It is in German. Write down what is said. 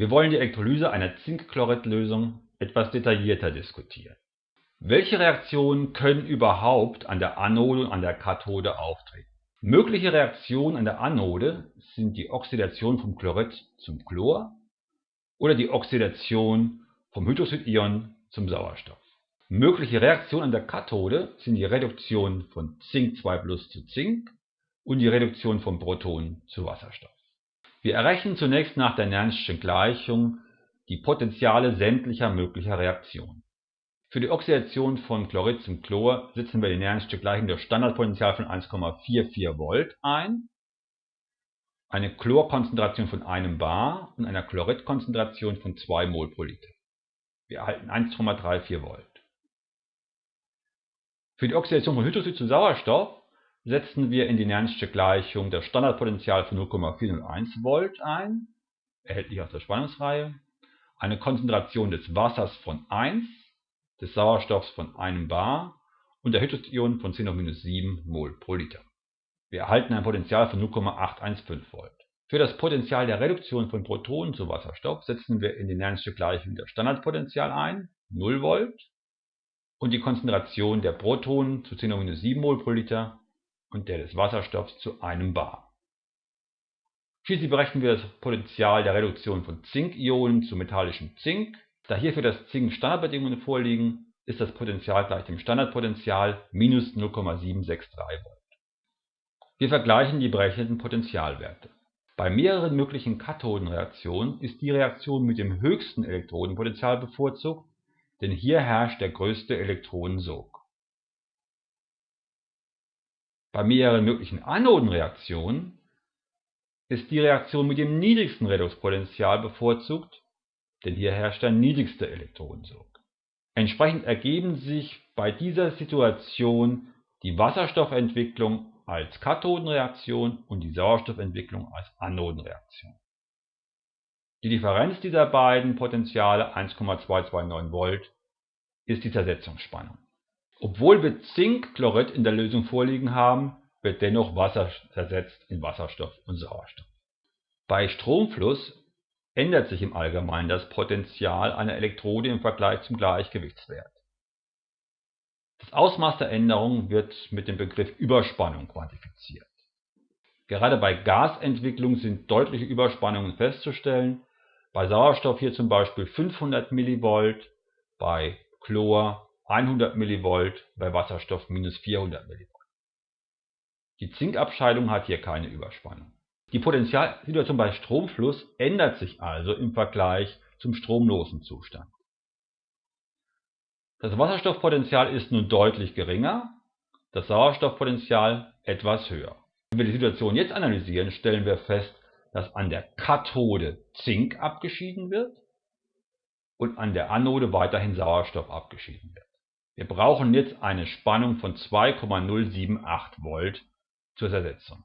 Wir wollen die Elektrolyse einer Zinkchloridlösung etwas detaillierter diskutieren. Welche Reaktionen können überhaupt an der Anode und an der Kathode auftreten? Mögliche Reaktionen an der Anode sind die Oxidation vom Chlorid zum Chlor oder die Oxidation vom Hydroxidion zum Sauerstoff. Mögliche Reaktionen an der Kathode sind die Reduktion von Zink 2 zu Zink und die Reduktion von Protonen zu Wasserstoff. Wir errechnen zunächst nach der Nernstschen Gleichung die Potentiale sämtlicher möglicher Reaktionen. Für die Oxidation von Chlorid zum Chlor setzen wir die Nernst Gleichung das Standardpotential von 1,44 Volt ein, eine Chlorkonzentration von einem Bar und einer Chloridkonzentration von 2 Mol pro Liter. Wir erhalten 1,34 Volt. Für die Oxidation von Hydroxid zu Sauerstoff setzen wir in die Nernst Gleichung das Standardpotential von 0,401 Volt ein, erhältlich aus der Spannungsreihe, eine Konzentration des Wassers von 1 des Sauerstoffs von einem Bar und der Hydrogen von 10-7 mol pro Liter. Wir erhalten ein Potential von 0,815 Volt. Für das Potential der Reduktion von Protonen zu Wasserstoff setzen wir in die Nernst'sche Gleichung das Standardpotential ein, 0 Volt, und die Konzentration der Protonen zu 10-7 mol pro Liter und der des Wasserstoffs zu einem Bar. Schließlich berechnen wir das Potential der Reduktion von Zinkionen zu metallischem Zink da hier für das Zink Standardbedingungen vorliegen, ist das Potential gleich dem Standardpotential minus 0,763 Volt. Wir vergleichen die berechneten Potentialwerte. Bei mehreren möglichen Kathodenreaktionen ist die Reaktion mit dem höchsten Elektronenpotential bevorzugt, denn hier herrscht der größte Elektronensog. Bei mehreren möglichen Anodenreaktionen ist die Reaktion mit dem niedrigsten Redoxpotential bevorzugt, denn hier herrscht der niedrigste Elektronensog. Entsprechend ergeben sich bei dieser Situation die Wasserstoffentwicklung als Kathodenreaktion und die Sauerstoffentwicklung als Anodenreaktion. Die Differenz dieser beiden Potentiale 1,229 Volt ist die Zersetzungsspannung. Obwohl wir Zinkchlorid in der Lösung vorliegen haben, wird dennoch Wasser zersetzt in Wasserstoff und Sauerstoff. Bei Stromfluss ändert sich im Allgemeinen das Potential einer Elektrode im Vergleich zum Gleichgewichtswert. Das Ausmaß der Änderung wird mit dem Begriff Überspannung quantifiziert. Gerade bei Gasentwicklung sind deutliche Überspannungen festzustellen, bei Sauerstoff hier zum Beispiel 500 mV, bei Chlor 100 mV, bei Wasserstoff minus 400 mV. Die Zinkabscheidung hat hier keine Überspannung. Die Potentialsituation bei Stromfluss ändert sich also im Vergleich zum stromlosen Zustand. Das Wasserstoffpotential ist nun deutlich geringer, das Sauerstoffpotential etwas höher. Wenn wir die Situation jetzt analysieren, stellen wir fest, dass an der Kathode Zink abgeschieden wird und an der Anode weiterhin Sauerstoff abgeschieden wird. Wir brauchen jetzt eine Spannung von 2,078 Volt zur Zersetzung.